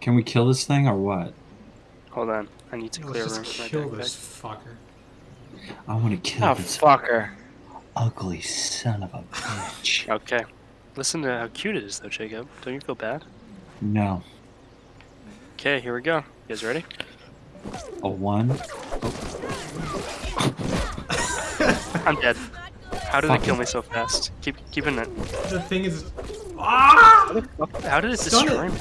Can we kill this thing or what? Hold on. I need to clear Let's room just my kill this fucker. I want to kill Oh, this fucker. ugly son of a bitch. Okay. Listen to how cute it is, though, Jacob. Don't you feel bad? No. Okay, here we go. You guys ready? A one? I'm dead. How did it Fuck kill me so fast? Keep keeping it. The thing is. Ah! How did it destroy me?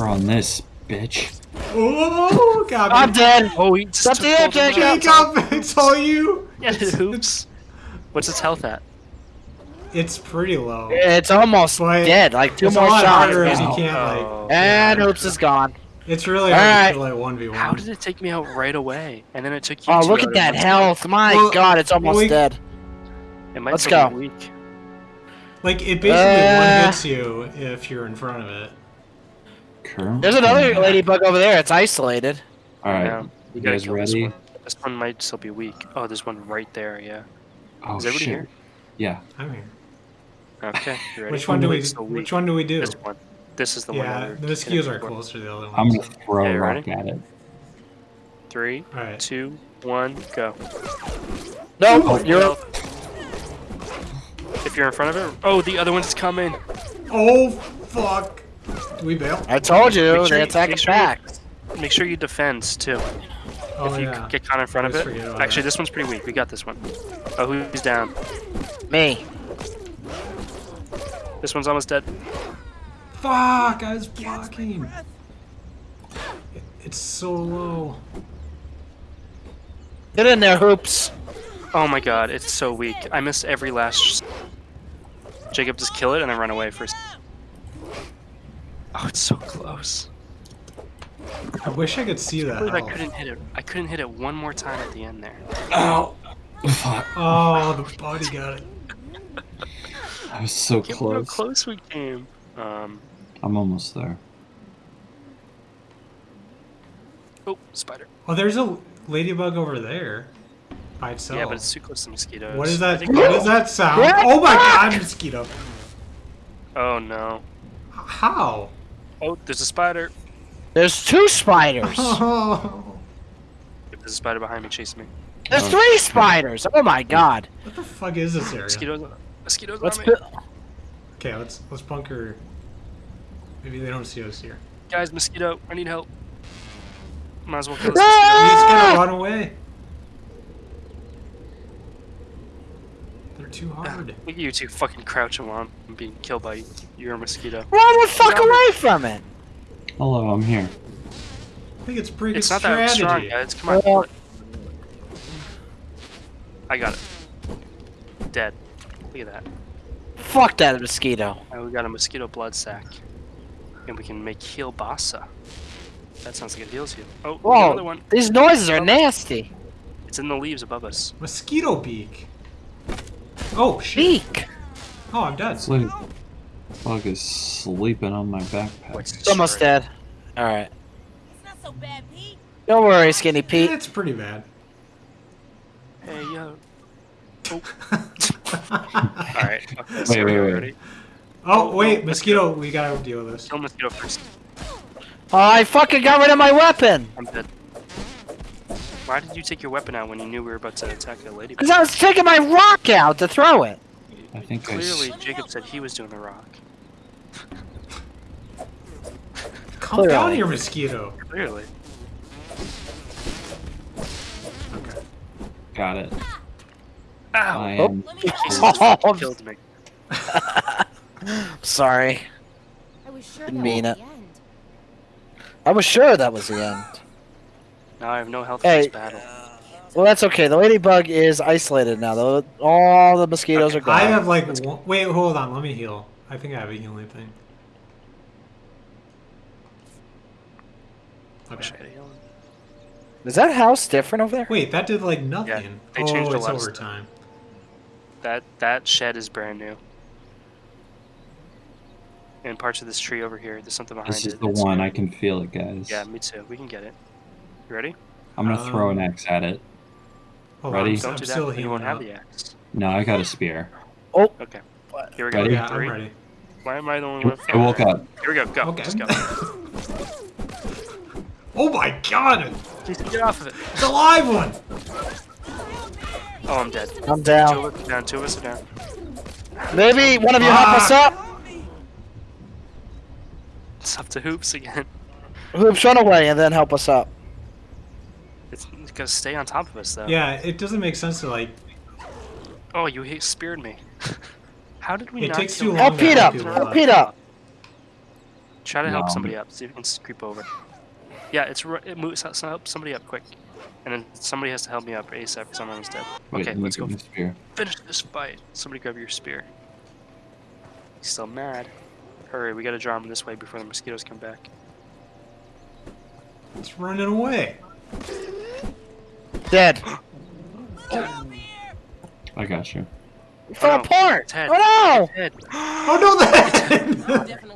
Her on this, bitch. Oh, got I'm dead. Oh, he just Up took to you, both of my- Jacob. Jacob, it's all you. Yeah, oops. What's its health at? It's pretty low. It's almost But dead. Like two it's a more lot shots. harder if you Oh. can't like. Oh. And oops is gone. It's really hard Alright. to kill like one v one. How did it take me out right away? And then it took you Oh, look at that one health. My Well, god, it's almost we- dead. It might Let's go. Weak. Like it basically Uh. one hits you if you're in front of it. Current. There's another ladybug over there. It's isolated. Alright. Yeah. You We guys kill this ready? one. This one might still be weak. Oh, there's one right there. Yeah. Oh, Is everybody shit. here? Yeah. I'm here. Okay. Which one do we? It's still weak. Which one do we do? This one. This is the one. Yeah, that the mosquitoes are closer to the other one. I'm gonna throw Okay, a rock ready? at it. Three, All right. two, one, go. No, Oh, you're well, If you're in front of it. Oh, the other one's coming. Oh fuck! Do we bail? I told you, Make sure they you- attack make us sure you- Make sure you defend too. Oh if you yeah. get caught in front of it. Actually, that. this one's pretty weak. We got this one. Oh, who's down? Me. This one's almost dead. Fuck! I was blocking. It's so low. Get in there, hoops. Oh my god, it's so weak. I missed every last. Jacob, just kill it and then run away first. Oh, it's so close. I wish I could see I that. believe I couldn't hit it. I couldn't hit it one more time at the end there. Ow! Fuck. Oh, the body got it. I was so Can't believe how close. close we came. Um. I'm almost there. Oh, spider. Oh, there's a ladybug over there by itself. Yeah, but it's too close to mosquitoes. What is that? think- What does that sound? What? Oh my god, mosquito! Oh no. How? Oh, there's a spider. There's two spiders. Oh, There's a spider behind me chasing me. There's three spiders. Oh my god. what the fuck is this area? Mosquitoes. Mosquitoes Let's on me. Okay, let's let's bunker. Maybe they don't see us here. Guys, mosquito. I need help. Might as well kill this We mosquito. just gotta Ah! run away. Too hard. Look at you two fucking crouching while I'm being killed by your mosquito. Run the fuck away from it. Hello, I'm here. I think it's pretty It's good not that strong, strategy. guys. Come on. Well- I got it. Dead. Look at that. Fuck that mosquito. Now we got a mosquito blood sac. And we can make kielbasa. That sounds like it heals you. Oh, we got another one. these noises are nasty. It's in the leaves above us. Mosquito beak. Oh shit! Beak. Oh, I'm dead. This little bug is sleeping on my backpack. It's almost dead. Alright. It's not so bad, Pete. Don't worry, Skinny eh, Pete. It's pretty bad. Hey, yo. Oh. Alright. fuck this. Wait, wait, go, wait. Oh wait, mosquito. We gotta deal with this. Kill mosquito first. Oh, I fucking got rid of my weapon. I'm dead. Why did you take your weapon out when you knew we were about to attack a lady? Because I was taking my rock out to throw it. I think I s- Clearly, Jacob said he was doing the rock. Calm down your mosquito. Clearly. Okay. got it. Ow! I Oh. am. Jesus just killed me. Sorry. I was sure Didn't mean it. end. I was sure that was the end. Now I have no health Hey. for this battle. Well, that's okay. The ladybug is isolated now. though. All the mosquitoes are gone. I have like. One, wait, hold on. Let me heal. I think I have a healing thing. Okay. had a healing. Is that house different over there? Wait, that did like nothing. they oh, changed a it's lot of stuff. overtime. That that shed is brand new. And parts of this tree over here. There's something behind it. This it. is the It's- one. I can feel it, guys. Yeah, me too. We can get it. You ready? I'm gonna throw an Um, axe at it. Hold Ready? on, Don't I'm do still then You won't have the axe. No, I got a spear. Oh. Okay. Here we go. Ready? Yeah, Three, I'm ready. Why am I the only one? I woke up. Here we go. Go. Okay. Just go. oh my god! Just get off of it. It's a live one! Oh, I'm dead. I'm down. Two down. of us are down. Two of us are down. Maybe one of you help us Ah. up. It's up to hoops again. Hoops, run away and then help us up. It's, it's gotta stay on top of us though. Yeah, it doesn't make sense to like. Oh, you hit speared me. How did we It not takes kill too him? long. Help Pete up. Help up. Pete up. Try to help somebody up. See if you can s- creep over. Yeah, it's ri- it moves. so Help somebody up quick, and then somebody has to help me up ASAP because I'm almost dead. Okay, let me let's go spear. finish this fight. Somebody grab your spear. He's still mad. Hurry, we gotta draw him this way before the mosquitoes come back. It's running away. Dead. I got you. We fell no. apart. Oh Head. Oh no, the Definitely paying you back.